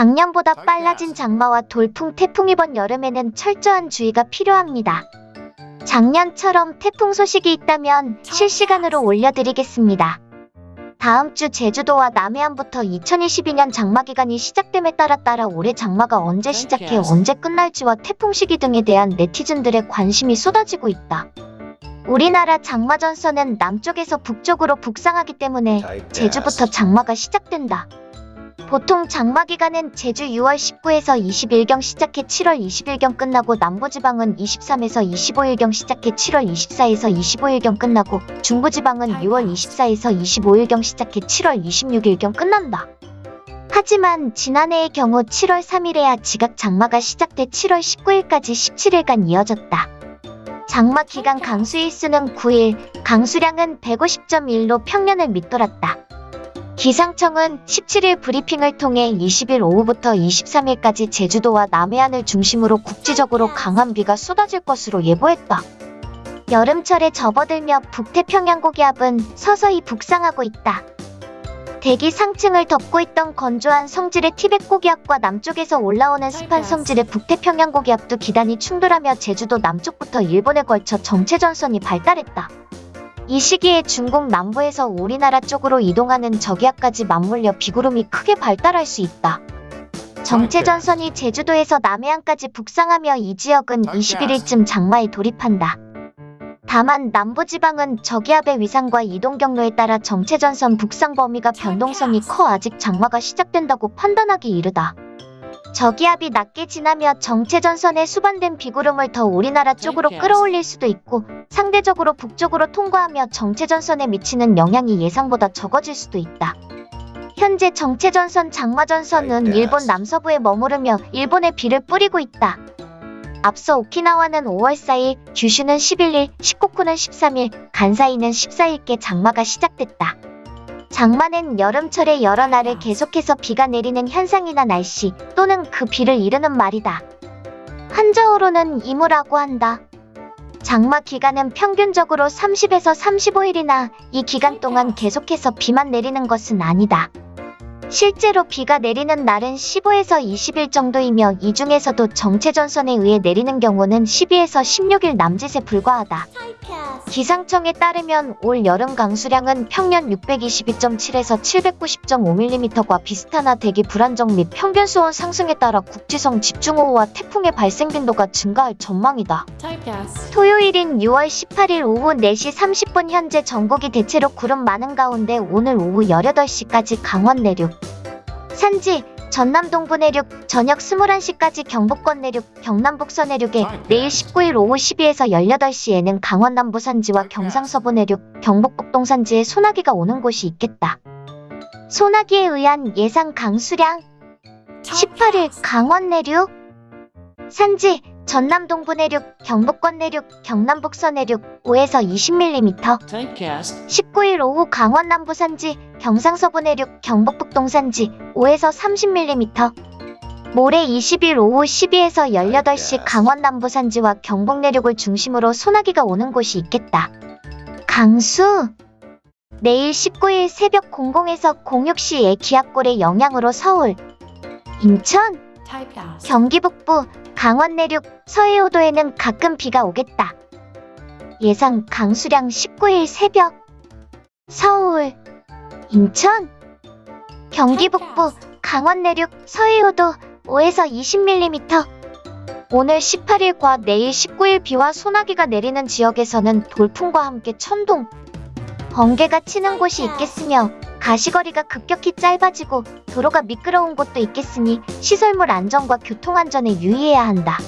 작년보다 빨라진 장마와 돌풍, 태풍 이번 여름에는 철저한 주의가 필요합니다. 작년처럼 태풍 소식이 있다면 실시간으로 올려드리겠습니다. 다음 주 제주도와 남해안부터 2022년 장마 기간이 시작됨에 따라 따라 올해 장마가 언제 시작해 언제 끝날지와 태풍 시기 등에 대한 네티즌들의 관심이 쏟아지고 있다. 우리나라 장마 전선은 남쪽에서 북쪽으로 북상하기 때문에 제주부터 장마가 시작된다. 보통 장마 기간은 제주 6월 19에서 20일경 시작해 7월 20일경 끝나고 남부지방은 23에서 25일경 시작해 7월 24에서 25일경 끝나고 중부지방은 6월 24에서 25일경 시작해 7월 26일경 끝난다. 하지만 지난해의 경우 7월 3일에야 지각 장마가 시작돼 7월 19일까지 17일간 이어졌다. 장마 기간 강수일 수는 9일, 강수량은 150.1로 평년을 밑돌았다. 기상청은 17일 브리핑을 통해 20일 오후부터 23일까지 제주도와 남해안을 중심으로 국지적으로 강한 비가 쏟아질 것으로 예보했다. 여름철에 접어들며 북태평양 고기압은 서서히 북상하고 있다. 대기 상층을 덮고 있던 건조한 성질의 티벳 고기압과 남쪽에서 올라오는 습한 성질의 북태평양 고기압도 기단이 충돌하며 제주도 남쪽부터 일본에 걸쳐 정체전선이 발달했다. 이 시기에 중국 남부에서 우리나라 쪽으로 이동하는 저기압까지 맞물려 비구름이 크게 발달할 수 있다. 정체전선이 제주도에서 남해안까지 북상하며 이 지역은 21일쯤 장마에 돌입한다. 다만 남부지방은 저기압의 위상과 이동 경로에 따라 정체전선 북상 범위가 변동성이 커 아직 장마가 시작된다고 판단하기 이르다. 저기압이 낮게 지나며 정체전선에 수반된 비구름을 더 우리나라 쪽으로 끌어올릴 수도 있고 상대적으로 북쪽으로 통과하며 정체전선에 미치는 영향이 예상보다 적어질 수도 있다. 현재 정체전선 장마전선은 일본 남서부에 머무르며 일본에 비를 뿌리고 있다. 앞서 오키나와는 5월 4일, 규슈는 11일, 시코쿠는 13일, 간사이는 14일께 장마가 시작됐다. 장마는 여름철에 여러 날을 계속해서 비가 내리는 현상이나 날씨 또는 그 비를 이르는 말이다. 한자어로는 이무라고 한다. 장마 기간은 평균적으로 30에서 35일이나 이 기간 동안 계속해서 비만 내리는 것은 아니다. 실제로 비가 내리는 날은 15에서 20일 정도이며 이 중에서도 정체전선에 의해 내리는 경우는 12에서 16일 남짓에 불과하다. 기상청에 따르면 올 여름 강수량은 평년 622.7에서 790.5mm과 비슷하나 대기 불안정 및 평균 수온 상승에 따라 국지성 집중호우와 태풍의 발생 빈도가 증가할 전망이다. 토요일인 6월 18일 오후 4시 30분 현재 전국이 대체로 구름 많은 가운데 오늘 오후 18시까지 강원 내륙, 산지, 전남 동부 내륙, 저녁 21시까지 경북권 내륙, 경남 북서 내륙에 내일 19일 오후 12에서 18시에는 강원 남부 산지와 경상서부 내륙, 경북 북동 산지에 소나기가 오는 곳이 있겠다. 소나기에 의한 예상 강수량? 18일 강원 내륙, 산지, 전남 동부 내륙, 경북권 내륙, 경남 북서 내륙 5에서 20mm 19일 오후 강원 남부 산지, 경상서부 내륙, 경북 북동 산지 5에서 30mm 모레 20일 오후 12에서 18시 강원 남부 산지와 경북 내륙을 중심으로 소나기가 오는 곳이 있겠다. 강수! 내일 19일 새벽 00에서 06시에 기압골의 영향으로 서울, 인천, 경기 북부, 강원 내륙, 서해오도에는 가끔 비가 오겠다. 예상 강수량 19일 새벽. 서울, 인천, 경기 북부, 강원 내륙, 서해오도 5에서 20mm 오늘 18일과 내일 19일 비와 소나기가 내리는 지역에서는 돌풍과 함께 천둥, 번개가 치는 곳이 있겠으며 가시거리가 급격히 짧아지고 도로가 미끄러운 곳도 있겠으니 시설물 안전과 교통안전에 유의해야 한다.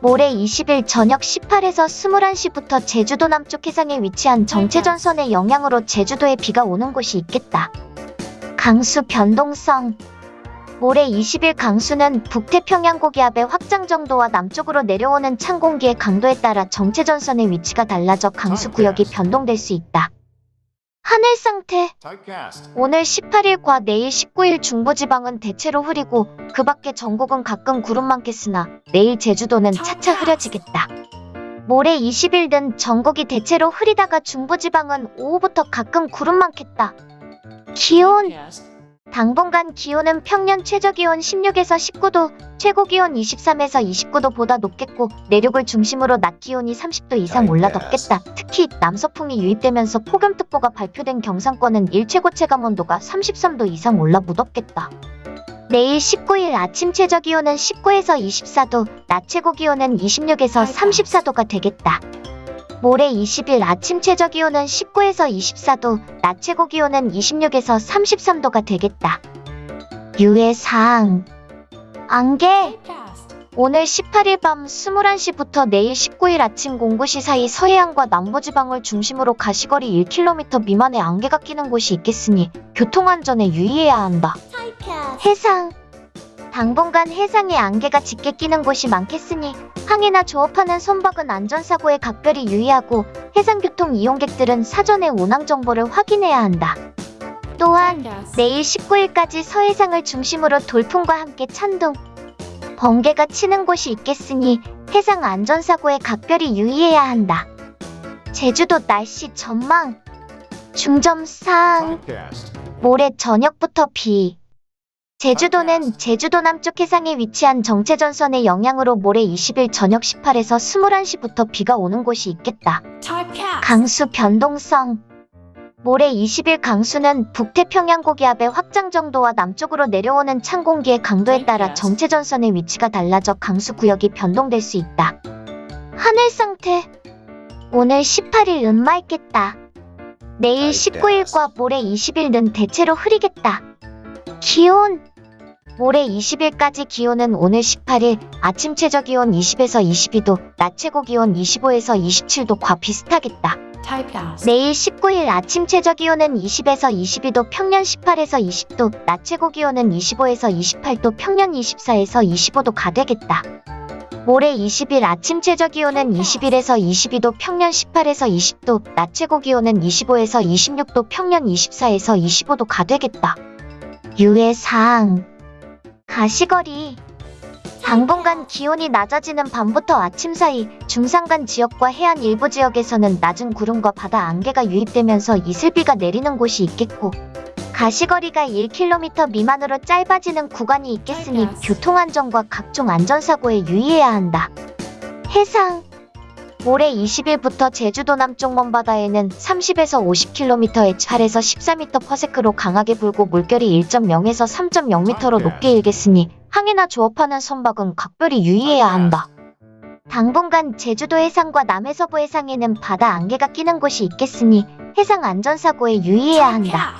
모레 20일 저녁 18에서 21시부터 제주도 남쪽 해상에 위치한 정체전선의 영향으로 제주도에 비가 오는 곳이 있겠다. 강수 변동성 모레 20일 강수는 북태평양 고기압의 확장 정도와 남쪽으로 내려오는 찬 공기의 강도에 따라 정체전선의 위치가 달라져 강수 구역이 변동될 수 있다. 하늘 상태 오늘 18일과 내일 19일 중부지방은 대체로 흐리고 그 밖에 전국은 가끔 구름 많겠으나 내일 제주도는 차차 흐려지겠다. 모레 20일은 전국이 대체로 흐리다가 중부지방은 오후부터 가끔 구름 많겠다. 기온 당분간 기온은 평년 최저기온 16에서 19도, 최고기온 23에서 29도보다 높겠고 내륙을 중심으로 낮 기온이 30도 이상 올라 덥겠다. 특히 남서풍이 유입되면서 폭염특보가 발표된 경상권은 일 최고 체감온도가 33도 이상 올라 무덥겠다. 내일 19일 아침 최저기온은 19에서 24도, 낮 최고기온은 26에서 34도가 되겠다. 모레 20일 아침 최저기온은 19에서 24도, 낮 최고기온은 26에서 33도가 되겠다. 유해사항 안개 오늘 18일 밤 21시부터 내일 19일 아침 09시 사이 서해안과 남부지방을 중심으로 가시거리 1km 미만의 안개가 끼는 곳이 있겠으니 교통안전에 유의해야 한다. 해상 당분간 해상에 안개가 짙게 끼는 곳이 많겠으니 항해나 조업하는 선박은 안전사고에 각별히 유의하고 해상교통 이용객들은 사전에 운항 정보를 확인해야 한다. 또한 내일 19일까지 서해상을 중심으로 돌풍과 함께 찬동, 번개가 치는 곳이 있겠으니 해상 안전사고에 각별히 유의해야 한다. 제주도 날씨 전망. 중점사항 모레 저녁부터 비 제주도는 제주도 남쪽 해상에 위치한 정체전선의 영향으로 모레 20일 저녁 18에서 21시부터 비가 오는 곳이 있겠다. 강수 변동성 모레 20일 강수는 북태평양 고 기압의 확장 정도와 남쪽으로 내려오는 찬 공기의 강도에 따라 정체전선의 위치가 달라져 강수 구역이 변동될 수 있다. 하늘 상태 오늘 18일 은맑겠다. 내일 19일과 모레 20일은 대체로 흐리겠다. 기온 모레 20일까지 기온은 오늘 18일 아침 최저 기온 20에서 22도, 낮 최고 기온 25에서 27도과 비슷하겠다. 내일 19일 아침 최저 기온은 20에서 22도, 평년 18에서 20도, 낮 최고 기온은 25에서 28도, 평년 24에서 25도가 되겠다. 모레 20일 아침 최저 기온은 21에서 22도, 평년 18에서 20도, 낮 최고 기온은 25에서 26도, 평년 24에서 25도가 되겠다. 유해사항 가시거리 당분간 기온이 낮아지는 밤부터 아침 사이 중산간 지역과 해안 일부 지역에서는 낮은 구름과 바다 안개가 유입되면서 이슬비가 내리는 곳이 있겠고 가시거리가 1km 미만으로 짧아지는 구간이 있겠으니 교통안전과 각종 안전사고에 유의해야 한다. 해상 올해 20일부터 제주도 남쪽 먼바다에는 30에서 50km의 8에서 14m/s로 강하게 불고 물결이 1.0에서 3.0m로 높게 일겠으니 항해나 조업하는 선박은 각별히 유의해야 한다. 당분간 제주도 해상과 남해서부 해상에는 바다 안개가 끼는 곳이 있겠으니 해상 안전사고에 유의해야 한다.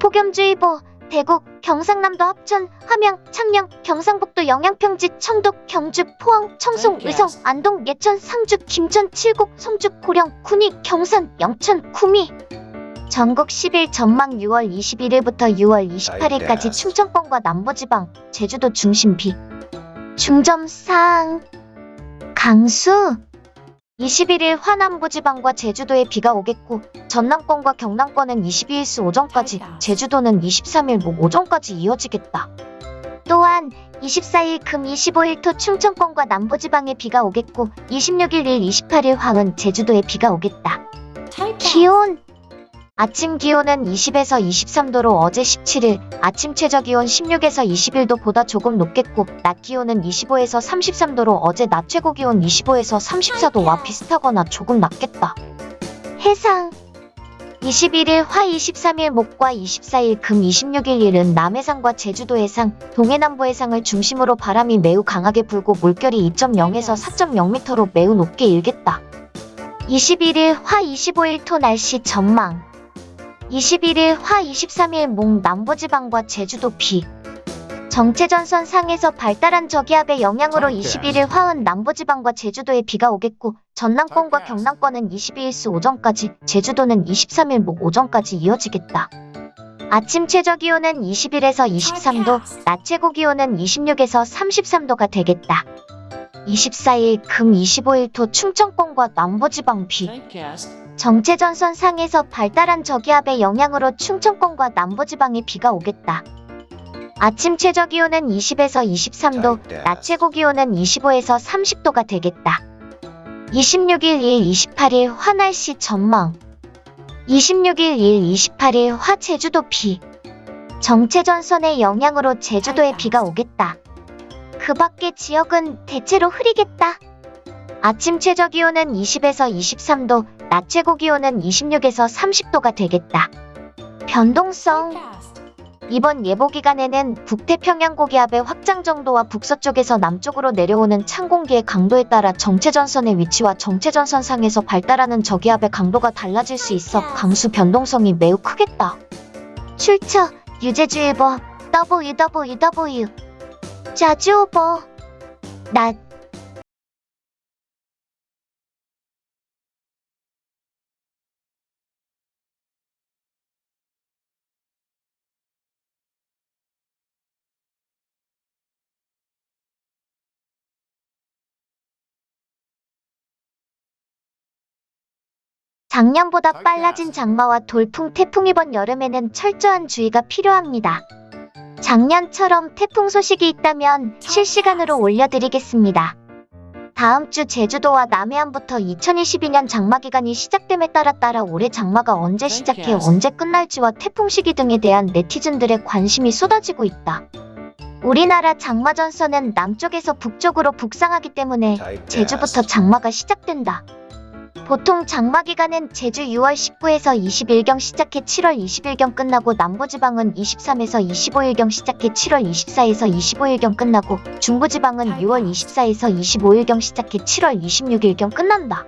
폭염주의보 대구, 경상남도 합천, 함양, 창녕, 경상북도 영양평지, 청독, 경주, 포항, 청송, 의성, 안동, 예천, 상주, 김천, 칠곡, 성주, 고령, 군위, 경산, 영천, 구미. 전국 10일 전망 6월 21일부터 6월 28일까지 충청권과 남부지방, 제주도 중심 비. 중점사항 강수 21일 화남부 지방과 제주도에 비가 오겠고 전남권과 경남권은 22일 수 오전까지 제주도는 23일 목 오전까지 이어지겠다. 또한 24일 금 25일 토 충청권과 남부지방에 비가 오겠고 26일 일 28일 화은 제주도에 비가 오겠다. 기온 아침 기온은 20에서 23도로 어제 17일, 아침 최저 기온 16에서 21도 보다 조금 높겠고 낮 기온은 25에서 33도로 어제 낮 최고 기온 25에서 34도와 비슷하거나 조금 낮겠다. 해상 21일 화 23일 목과 24일 금 26일 일은 남해상과 제주도 해상, 동해남부 해상을 중심으로 바람이 매우 강하게 불고 물결이 2.0에서 4.0m로 매우 높게 일겠다. 21일 화 25일 토 날씨 전망 21일 화 23일 몽 남부지방과 제주도 비. 정체전선 상에서 발달한 저기압의 영향으로 21일 화은 남부지방과 제주도에 비가 오겠고 전남권과 경남권은 22일 수 오전까지 제주도는 23일 목 오전까지 이어지겠다. 아침 최저기온은 21에서 23도, 낮 최고기온은 26에서 33도가 되겠다. 24일 금 25일 토 충청권과 남부지방 비 정체전선 상에서 발달한 저기압의 영향으로 충청권과 남부지방에 비가 오겠다. 아침 최저기온은 20에서 23도, 낮 최고기온은 25에서 30도가 되겠다. 26일 1 28일 화날씨 전망 26일 1 28일 화 제주도 비 정체전선의 영향으로 제주도에 비가 오겠다. 그 밖의 지역은 대체로 흐리겠다. 아침 최저 기온은 20에서 23도, 낮 최고 기온은 26에서 30도가 되겠다. 변동성 이번 예보 기간에는 북태평양 고기압의 확장 정도와 북서쪽에서 남쪽으로 내려오는 찬 공기의 강도에 따라 정체전선의 위치와 정체전선 상에서 발달하는 저기압의 강도가 달라질 수 있어 강수 변동성이 매우 크겠다. 출처 유제주일보 www 자주오보 낮 작년보다 빨라진 장마와 돌풍, 태풍 이번 여름에는 철저한 주의가 필요합니다. 작년처럼 태풍 소식이 있다면 실시간으로 올려드리겠습니다. 다음 주 제주도와 남해안부터 2022년 장마 기간이 시작됨에 따라 따라 올해 장마가 언제 시작해 언제 끝날지와 태풍 시기 등에 대한 네티즌들의 관심이 쏟아지고 있다. 우리나라 장마 전선은 남쪽에서 북쪽으로 북상하기 때문에 제주부터 장마가 시작된다. 보통 장마 기간은 제주 6월 19에서 20일경 시작해 7월 20일경 끝나고 남부지방은 23에서 25일경 시작해 7월 24에서 25일경 끝나고 중부지방은 6월 24에서 25일경 시작해 7월 26일경 끝난다.